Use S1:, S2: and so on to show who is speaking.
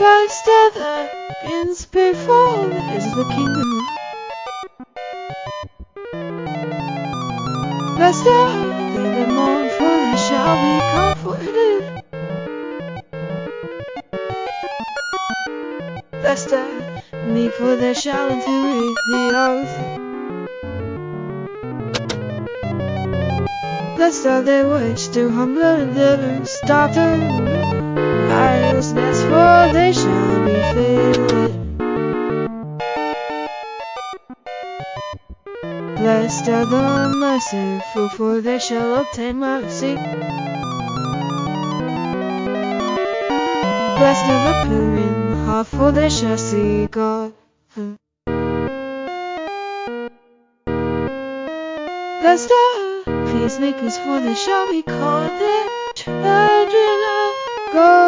S1: Are the pagans, before is the kingdom. Blessed are they that mourn, for they shall be comforted. Blessed are meek, for they shall inherit the earth. Blessed are they which do humble daughter, righteousness, shall be. Blessed are the merciful, for they shall obtain mercy. Blessed are the pure in heart, for they shall see God. Blessed are peacemakers, for they shall be called the children of God.